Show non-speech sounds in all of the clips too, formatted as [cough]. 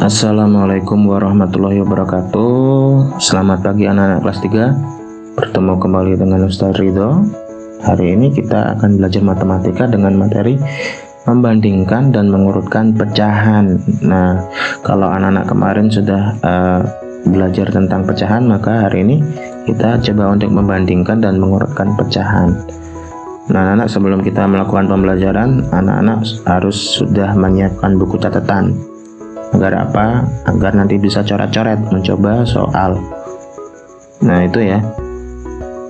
Assalamualaikum warahmatullahi wabarakatuh. Selamat pagi anak-anak kelas 3 Bertemu kembali dengan Ustaz Ridho. Hari ini kita akan belajar matematika dengan materi Membandingkan dan mengurutkan pecahan. Nah, kalau anak-anak kemarin sudah uh, belajar tentang pecahan Maka hari ini kita coba untuk membandingkan dan mengurutkan pecahan. Nah, anak-anak sebelum kita melakukan pembelajaran, anak-anak harus sudah menyiapkan buku catatan agar apa? Agar nanti bisa coret-coret mencoba soal. Nah itu ya.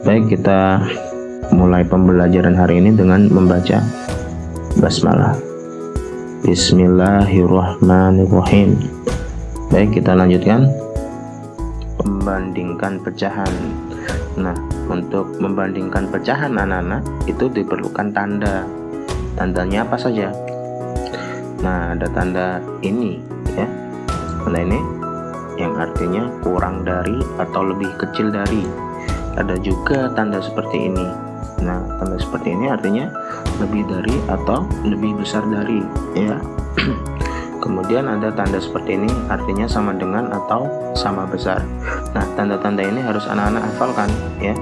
Baik kita mulai pembelajaran hari ini dengan membaca basmalah. Bismillahirrahmanirrahim. Baik kita lanjutkan. Membandingkan pecahan. Nah untuk membandingkan pecahan anak-anak itu diperlukan tanda. Tandanya apa saja? Nah ada tanda ini tanda ini yang artinya kurang dari atau lebih kecil dari. Ada juga tanda seperti ini. Nah tanda seperti ini artinya lebih dari atau lebih besar dari ya. [clears throat] Kemudian ada tanda seperti ini artinya sama dengan atau sama besar. Nah tanda-tanda ini harus anak-anak hafalkan ya.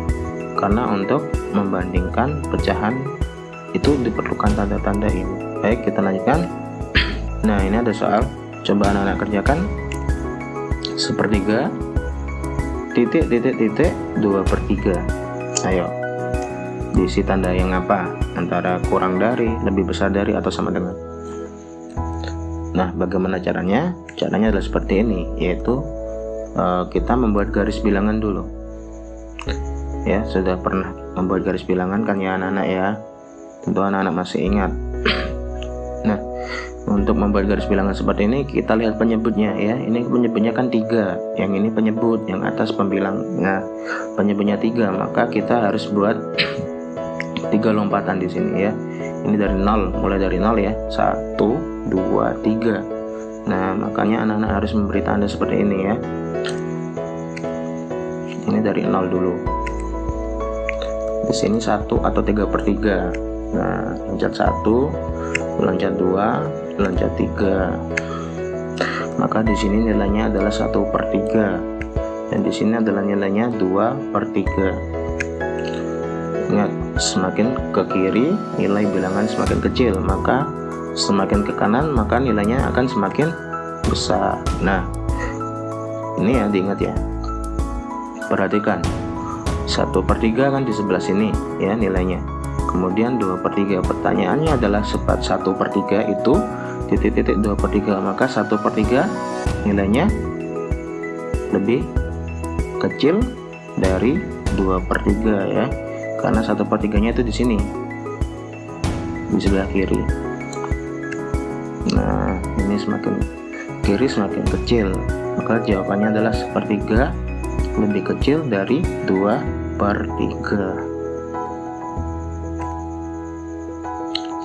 Karena untuk membandingkan pecahan itu diperlukan tanda-tanda ini. Baik kita lanjutkan. [clears throat] Nah ini ada soal coba anak-anak kerjakan sepertiga titik titik titik dua per tiga. Ayo diisi tanda yang apa? Antara kurang dari lebih besar dari atau sama dengan? Nah bagaimana caranya? Caranya adalah seperti ini yaitu uh, kita membuat garis bilangan dulu. Ya sudah pernah membuat garis bilangan kan ya anak-anak ya? Tentu anak-anak masih ingat untuk membuat garis bilangan seperti ini kita lihat penyebutnya ya. Ini penyebutnya kan tiga. Yang ini penyebut yang atas pembilang. Nah penyebutnya tiga maka kita harus buat [clears throat] tiga lompatan di sini ya. Ini dari nol mulai dari nol ya. Satu dua tiga. Nah makanya anak-anak harus memberi tanda seperti ini ya. Ini dari nol dulu. Di sini satu atau tiga per tiga. Nah loncat satu loncat dua loncat 3 maka di sini nilainya adalah 1 per 3 dan di sini adalah nilainya 2 per 3 ingat semakin ke kiri nilai bilangan semakin kecil. Maka semakin ke kanan maka nilainya akan semakin besar. Nah ini ya diingat ya. Perhatikan. 1 per 3 kan di sebelah sini ya nilainya. Kemudian 2 per 3 pertanyaannya adalah sepat 1 per 3 itu titik-titik 2 per 3 maka 1 per 3 nilainya lebih kecil dari 2 per 3 ya. Karena 1 per 3 nya itu di sini di sebelah kiri. Nah ini semakin kiri semakin kecil. Maka jawabannya adalah sepertiga lebih kecil dari 2 per 3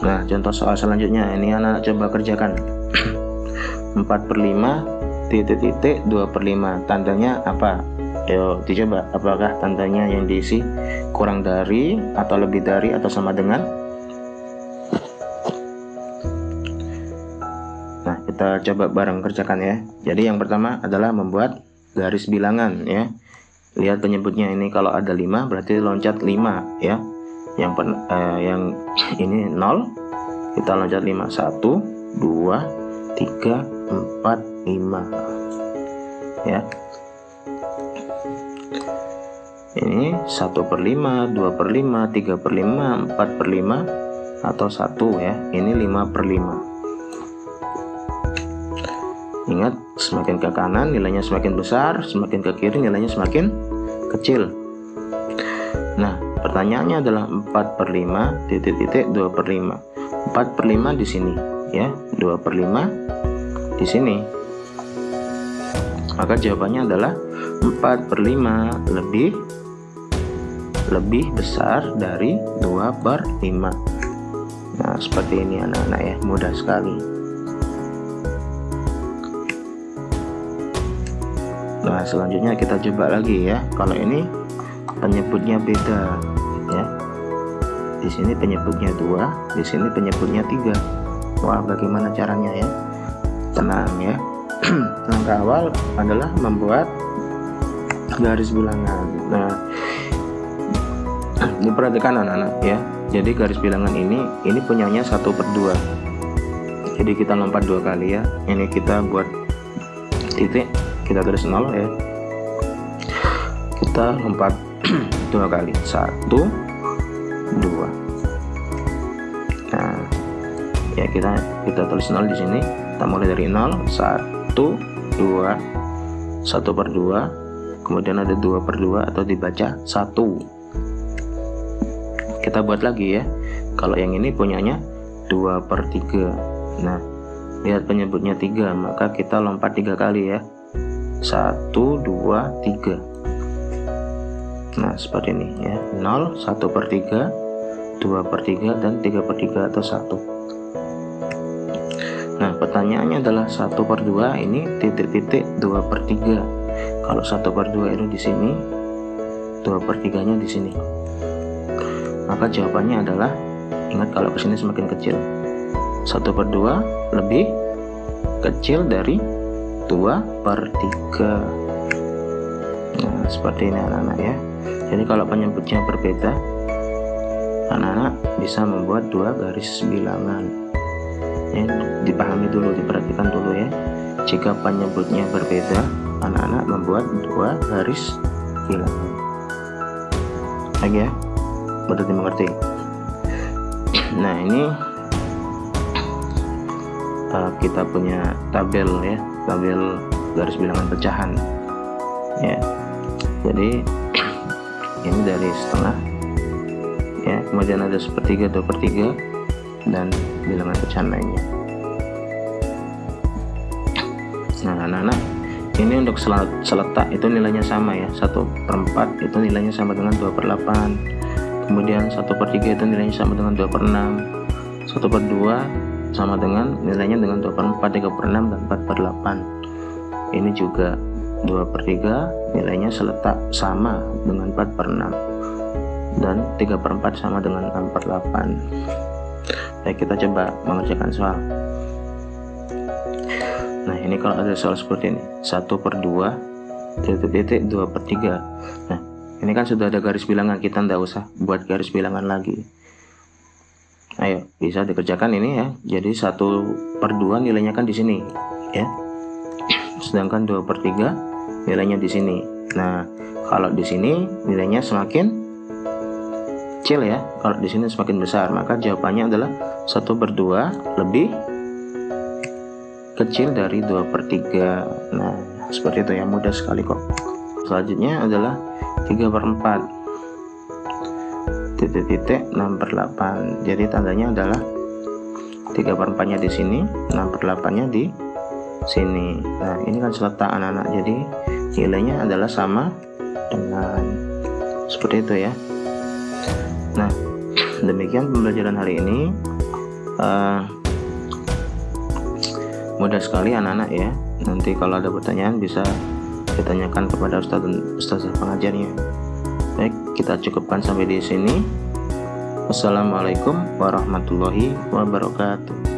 Nah contoh soal selanjutnya. Ini anak coba kerjakan. [clears throat] 4 per 5 titik-titik 2 per 5 tandanya apa? Ayo dicoba. Apakah tandanya yang diisi kurang dari atau lebih dari atau sama dengan? Nah kita coba bareng kerjakan ya. Jadi yang pertama adalah membuat garis bilangan ya. Lihat penyebutnya. Ini kalau ada 5 berarti loncat 5 ya yang pen, eh, yang [clears throat] ini 0 kita loncat 5 1 2 3 4 5 ya. Ini 1 per 5 2 per 5 3 per 5 4 per 5 atau 1 ya. Ini 5 per 5 ingat semakin ke kanan nilainya semakin besar semakin ke kiri nilainya semakin kecil pertanyaannya adalah 4 per 5 titik-titik 2 per 5 4 per 5 di sini ya. 2 per 5 di sini. Maka jawabannya adalah 4 per 5 lebih lebih besar dari 2 per 5 nah seperti ini anak-anak ya. Mudah sekali. Nah selanjutnya kita coba lagi ya. Kalau ini penyebutnya beda di sini penyebutnya dua di sini penyebutnya tiga. Wah bagaimana caranya ya? Tenang ya. [clears throat] Langkah awal adalah membuat garis bilangan. Nah diperhatikan anak-anak ya. Jadi garis bilangan ini ini punyanya satu per dua. Jadi kita lompat dua kali ya. Ini kita buat titik kita tulis nol ya. Kita lompat [clears throat] dua kali. Satu ya kita kita tulis nol di sini. Kita mulai dari nol. Satu dua satu per dua. Kemudian ada dua per dua atau dibaca satu. Kita buat lagi ya. Kalau yang ini punyanya dua per tiga. Nah lihat penyebutnya tiga maka kita lompat tiga kali ya. Satu dua tiga. Nah seperti ini ya. 0 1 per 3 2 per 3 dan 3 per 3 atau 1 nah pertanyaannya adalah 1 per 2 ini titik-titik 2 per 3 kalau 1 per 2 itu di sini 2 per 3 nya di sini. Maka jawabannya adalah ingat kalau ke sini semakin kecil. 1 per 2 lebih kecil dari 2 per 3 nah seperti ini anak-anak ya. Jadi kalau penyebutnya berbeda anak-anak bisa membuat dua garis bilangan ya, dipahami dulu diperhatikan dulu ya. Jika penyebutnya berbeda anak-anak membuat dua garis bilangan lagi ya. Betul dimengerti? Nah ini uh, kita punya tabel ya. Tabel garis bilangan pecahan. Ya. Jadi [clears throat] ini dari setengah. Ya. Kemudian ada sepertiga dua per tiga dan bilangan pecahan lainnya nah anak-anak ini untuk seletak itu nilainya sama ya. Satu per 4 itu nilainya sama dengan 2 per 8 kemudian 1 per 3 itu nilainya sama dengan 2 per 6 1 per 2 sama dengan nilainya dengan 2 per 4 3 per 6 dan 4 per 8 ini juga 2 per 3 nilainya seletak sama dengan 4 per 6 dan 3 per 4 sama dengan 6 per 8 baik kita coba mengerjakan soal. Nah ini kalau ada soal seperti ini. 1 per 2 titik-titik 2 per 3 nah ini kan sudah ada garis bilangan. Kita tidak usah buat garis bilangan lagi. Ayo bisa dikerjakan ini ya. Jadi 1 per 2 nilainya kan di sini ya. Sedangkan 2 per 3 nilainya di sini. Nah kalau di sini nilainya semakin kecil ya. Kalau di sini semakin besar. Maka jawabannya adalah 1 per 2 lebih kecil dari 2 per 3 nah seperti itu ya. Mudah sekali kok. Selanjutnya adalah 3 per 4 titik-titik 6 per 8 jadi tandanya adalah 3 per 4 nya di sini 6 per 8 nya di sini. Nah ini kan seletak anak-anak. Jadi nilainya adalah sama dengan seperti itu ya demikian pembelajaran hari ini. Uh, mudah sekali anak-anak ya. Nanti kalau ada pertanyaan bisa ditanyakan kepada ustadz dan ustazah pengajarnya. Baik kita cukupkan sampai di sini. Wassalamualaikum warahmatullahi wabarakatuh